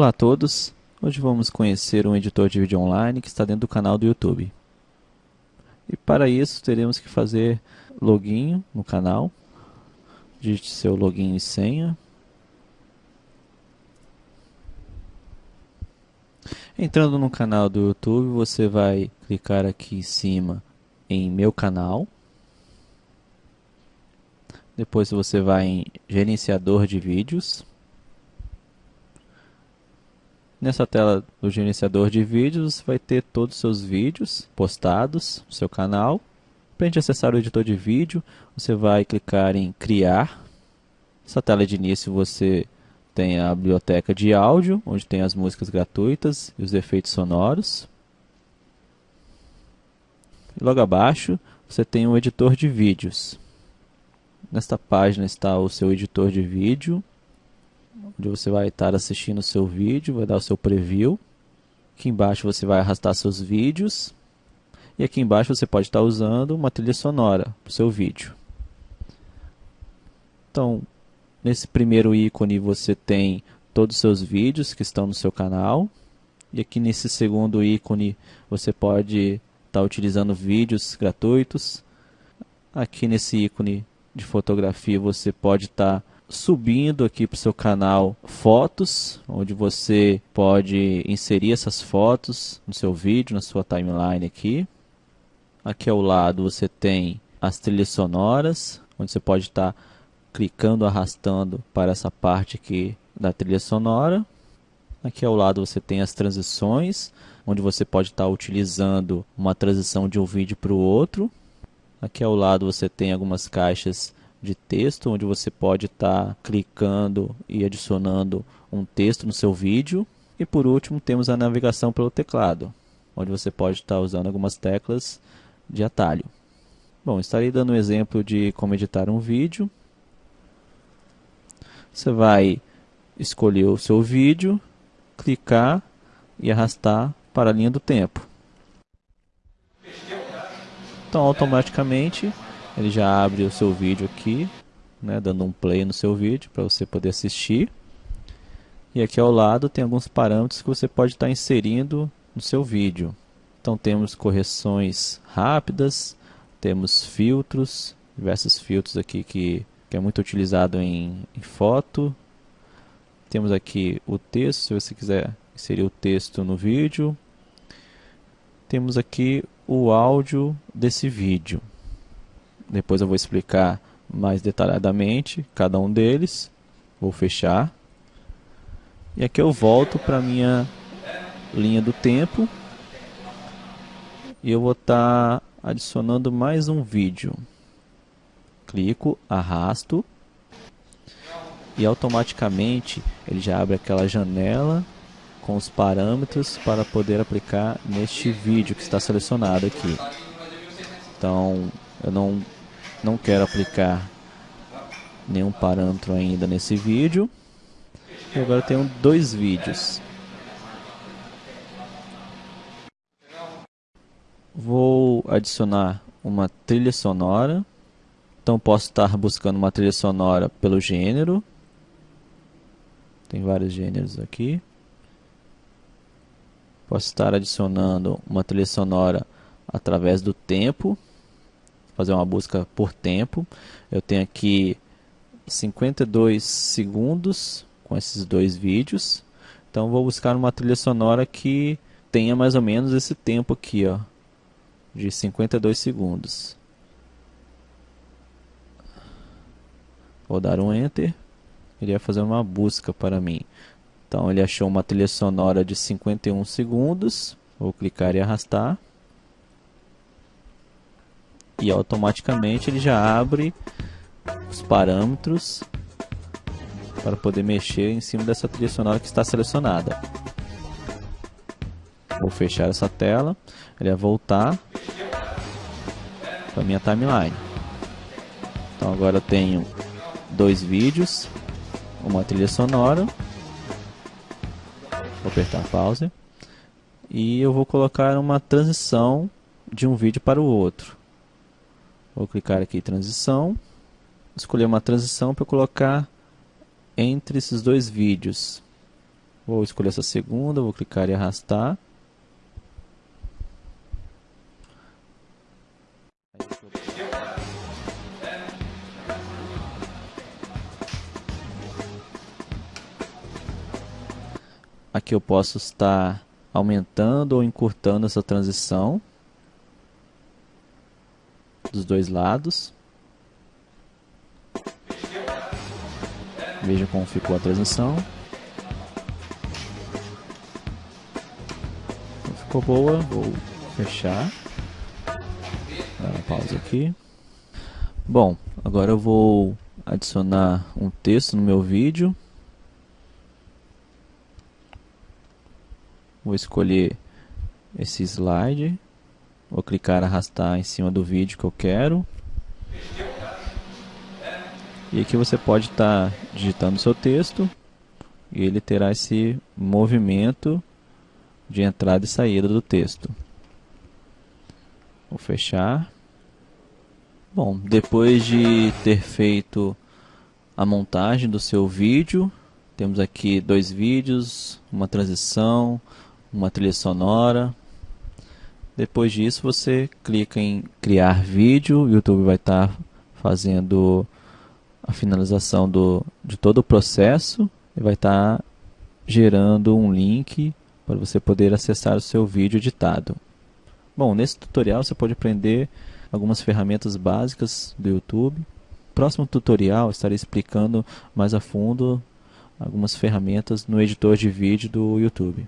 Olá a todos, hoje vamos conhecer um editor de vídeo online que está dentro do canal do YouTube. E para isso teremos que fazer login no canal, digite seu login e senha. Entrando no canal do YouTube, você vai clicar aqui em cima em meu canal. Depois você vai em gerenciador de vídeos. Nessa tela do gerenciador de vídeos, você vai ter todos os seus vídeos postados no seu canal. Para a gente acessar o editor de vídeo, você vai clicar em criar. Nessa tela de início você tem a biblioteca de áudio, onde tem as músicas gratuitas e os efeitos sonoros. E logo abaixo você tem o editor de vídeos. Nesta página está o seu editor de vídeo, onde você vai estar assistindo o seu vídeo, vai dar o seu preview. Aqui embaixo você vai arrastar seus vídeos. E aqui embaixo você pode estar usando uma trilha sonora para o seu vídeo. Então, nesse primeiro ícone você tem todos os seus vídeos que estão no seu canal. E aqui nesse segundo ícone você pode estar utilizando vídeos gratuitos. Aqui nesse ícone de fotografia você pode estar subindo aqui para o seu canal fotos, onde você pode inserir essas fotos no seu vídeo, na sua timeline aqui. Aqui ao lado você tem as trilhas sonoras, onde você pode estar tá clicando, arrastando para essa parte aqui da trilha sonora. Aqui ao lado você tem as transições, onde você pode estar tá utilizando uma transição de um vídeo para o outro. Aqui ao lado você tem algumas caixas de texto, onde você pode estar tá clicando e adicionando um texto no seu vídeo. E por último temos a navegação pelo teclado, onde você pode estar tá usando algumas teclas de atalho. Bom, estarei dando um exemplo de como editar um vídeo. Você vai escolher o seu vídeo, clicar e arrastar para a linha do tempo. Então, automaticamente, ele já abre o seu vídeo aqui, né, dando um play no seu vídeo para você poder assistir. E aqui ao lado tem alguns parâmetros que você pode estar tá inserindo no seu vídeo. Então temos correções rápidas, temos filtros, diversos filtros aqui que, que é muito utilizado em, em foto. Temos aqui o texto, se você quiser inserir o texto no vídeo. Temos aqui o áudio desse vídeo. Depois eu vou explicar mais detalhadamente cada um deles. Vou fechar. E aqui eu volto para a minha linha do tempo. E eu vou estar tá adicionando mais um vídeo. Clico, arrasto. E automaticamente ele já abre aquela janela com os parâmetros para poder aplicar neste vídeo que está selecionado aqui. Então, eu não, não quero aplicar nenhum parâmetro ainda nesse vídeo. E agora tenho dois vídeos. Vou adicionar uma trilha sonora. Então posso estar buscando uma trilha sonora pelo gênero. Tem vários gêneros aqui. Posso estar adicionando uma trilha sonora através do tempo. Fazer uma busca por tempo. Eu tenho aqui 52 segundos com esses dois vídeos. Então vou buscar uma trilha sonora que tenha mais ou menos esse tempo aqui, ó, de 52 segundos. Vou dar um enter. Ele vai fazer uma busca para mim. Então ele achou uma trilha sonora de 51 segundos. Vou clicar e arrastar. E automaticamente ele já abre os parâmetros para poder mexer em cima dessa trilha sonora que está selecionada. Vou fechar essa tela. Ele vai voltar para minha timeline. Então agora eu tenho dois vídeos, uma trilha sonora Vou apertar pause. E eu vou colocar uma transição de um vídeo para o outro. Vou clicar aqui em transição. Escolher uma transição para colocar entre esses dois vídeos. Vou escolher essa segunda, vou clicar e arrastar. Aqui eu posso estar aumentando ou encurtando essa transição dos dois lados. Veja como ficou a transição. Ficou boa, vou fechar. Dar uma pausa aqui. Bom, agora eu vou adicionar um texto no meu vídeo. Vou escolher esse slide. Vou clicar arrastar em cima do vídeo que eu quero. E aqui você pode estar tá digitando seu texto e ele terá esse movimento de entrada e saída do texto. Vou fechar. Bom, depois de ter feito a montagem do seu vídeo, temos aqui dois vídeos, uma transição, uma trilha sonora. Depois disso você clica em criar vídeo, o YouTube vai estar tá fazendo a finalização do, de todo o processo e vai estar tá gerando um link para você poder acessar o seu vídeo editado. Bom, nesse tutorial você pode aprender algumas ferramentas básicas do YouTube. Próximo tutorial estarei explicando mais a fundo algumas ferramentas no editor de vídeo do YouTube.